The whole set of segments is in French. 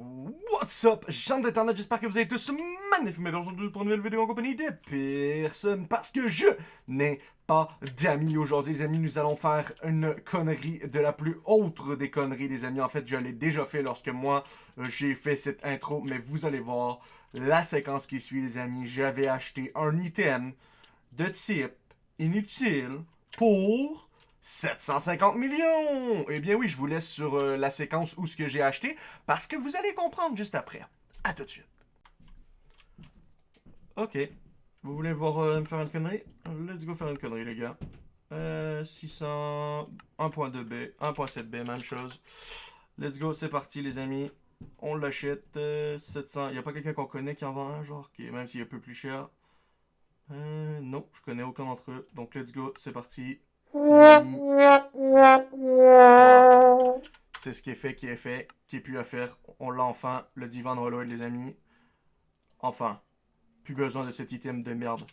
What's up, gens d'internet, j'espère que vous êtes tous magnifiques, mais aujourd'hui pour une nouvelle vidéo en compagnie de personne, parce que je n'ai pas d'amis aujourd'hui, les amis, nous allons faire une connerie de la plus autre des conneries, les amis, en fait, je l'ai déjà fait lorsque moi, euh, j'ai fait cette intro, mais vous allez voir la séquence qui suit, les amis, j'avais acheté un item de type inutile pour 750 millions! Eh bien oui, je vous laisse sur euh, la séquence où ce que j'ai acheté, parce que vous allez comprendre juste après. À tout de suite. Ok. Vous voulez voir euh, me faire une connerie? Let's go faire une connerie, les gars. Euh, 600... 1.2B, 1.7B, même chose. Let's go, c'est parti, les amis. On l'achète. 700... Il n'y a pas quelqu'un qu'on connaît qui en vend un, genre, qui, même s'il est un peu plus cher? Euh, non, je connais aucun d'entre eux. Donc, let's go, c'est parti. C'est ce qui est fait, qui est fait, qui est plus à faire. On l'a enfin, le divan de les amis. Enfin, plus besoin de cet item de merde.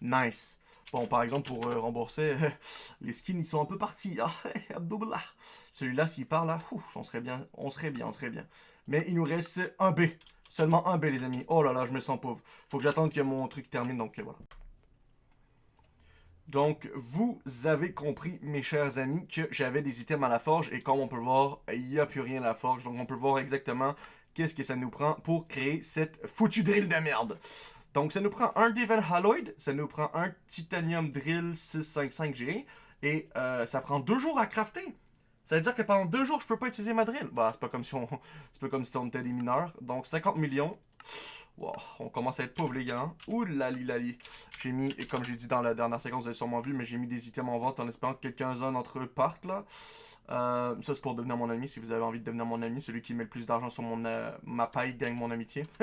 Nice. Bon, par exemple, pour euh, rembourser, les skins, ils sont un peu partis. Ah, Celui-là, s'il part là, on serait bien, on serait bien, on serait bien. Mais il nous reste un B. Seulement un B, les amis. Oh là là, je me sens pauvre. Faut que j'attende que mon truc termine, donc voilà. Donc, vous avez compris, mes chers amis, que j'avais des items à la forge. Et comme on peut voir, il n'y a plus rien à la forge. Donc, on peut voir exactement qu'est-ce que ça nous prend pour créer cette foutue drill de merde. Donc, ça nous prend un Divin Halloyd, ça nous prend un Titanium Drill 655G, et euh, ça prend deux jours à crafter. Ça veut dire que pendant deux jours, je peux pas utiliser ma drill. Bah, c'est pas comme si on, c'est pas comme si on était des mineurs. Donc, 50 millions on commence à être pauvre les gars. Hein. Ouh la li J'ai mis, et comme j'ai dit dans la dernière séquence, vous avez sûrement vu, mais j'ai mis des items en vente en espérant que quelqu'un-un d'entre eux partent là. Euh, ça, c'est pour devenir mon ami. Si vous avez envie de devenir mon ami, celui qui met le plus d'argent sur mon, euh, ma paille gagne mon amitié.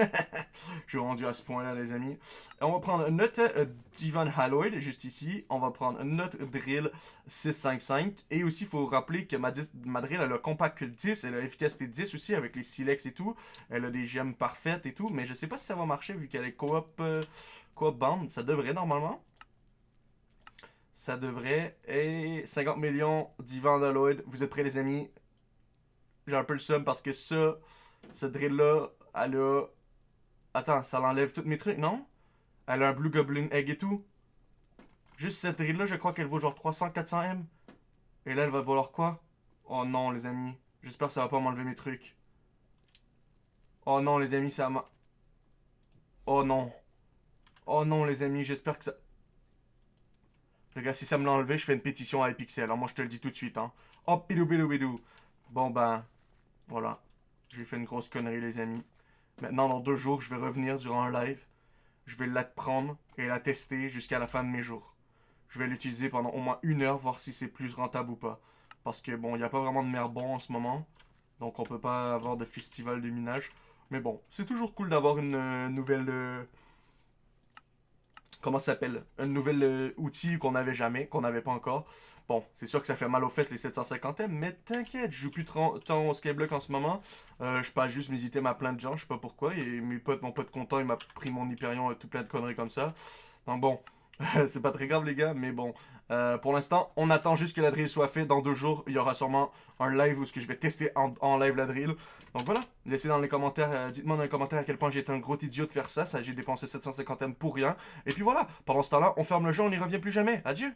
Je suis rendu à ce point-là, les amis. on va prendre notre euh, Divan Halloyd, juste ici. On va prendre notre Drill 655. Et aussi, il faut rappeler que ma, ma Drill, elle a compact 10. Elle a efficacité 10 aussi, avec les silex et tout. Elle a des gemmes parfaites et tout. Mais je sais pas si ça va marcher, vu qu'elle est coop, coop band. Ça devrait, normalement ça devrait. Et 50 millions d'Ivan Lloyd. Vous êtes prêts, les amis? J'ai un peu le seum parce que ça, ce drill-là, elle a... Attends, ça l'enlève tous mes trucs, non? Elle a un Blue Goblin Egg et tout. Juste cette drill-là, je crois qu'elle vaut genre 300-400M. Et là, elle va valoir quoi? Oh non, les amis. J'espère que ça va pas m'enlever mes trucs. Oh non, les amis, ça m'a... Oh non. Oh non, les amis, j'espère que ça... Les gars, si ça me l'a enlevé, je fais une pétition à Epixel. Alors moi, je te le dis tout de suite. Hein. Hop, bidou, bidou, bidou. Bon, ben, voilà. J'ai fait une grosse connerie, les amis. Maintenant, dans deux jours, je vais revenir durant un live. Je vais la prendre et la tester jusqu'à la fin de mes jours. Je vais l'utiliser pendant au moins une heure, voir si c'est plus rentable ou pas. Parce que, bon, il n'y a pas vraiment de mer bon en ce moment. Donc, on peut pas avoir de festival de minage. Mais bon, c'est toujours cool d'avoir une euh, nouvelle... Euh, comment ça s'appelle, un nouvel euh, outil qu'on n'avait jamais, qu'on n'avait pas encore. Bon, c'est sûr que ça fait mal aux fesses les 750M, mais t'inquiète, je joue plus tant au Skyblock en ce moment. Euh, je passe juste mes items à plein de gens, je sais pas pourquoi. Mes potes, mon pote content, il m'a pris mon Hyperion et tout plein de conneries comme ça. Donc bon, c'est pas très grave les gars, mais bon. Euh, pour l'instant, on attend juste que la drill soit faite. Dans deux jours, il y aura sûrement un live où ce que je vais tester en, live la drill. Donc voilà, laissez dans les commentaires, euh, dites-moi dans les commentaires à quel point j'ai été un gros idiot de faire ça. Ça, j'ai dépensé 750M pour rien. Et puis voilà, pendant ce temps-là, on ferme le jeu, on n'y revient plus jamais. Adieu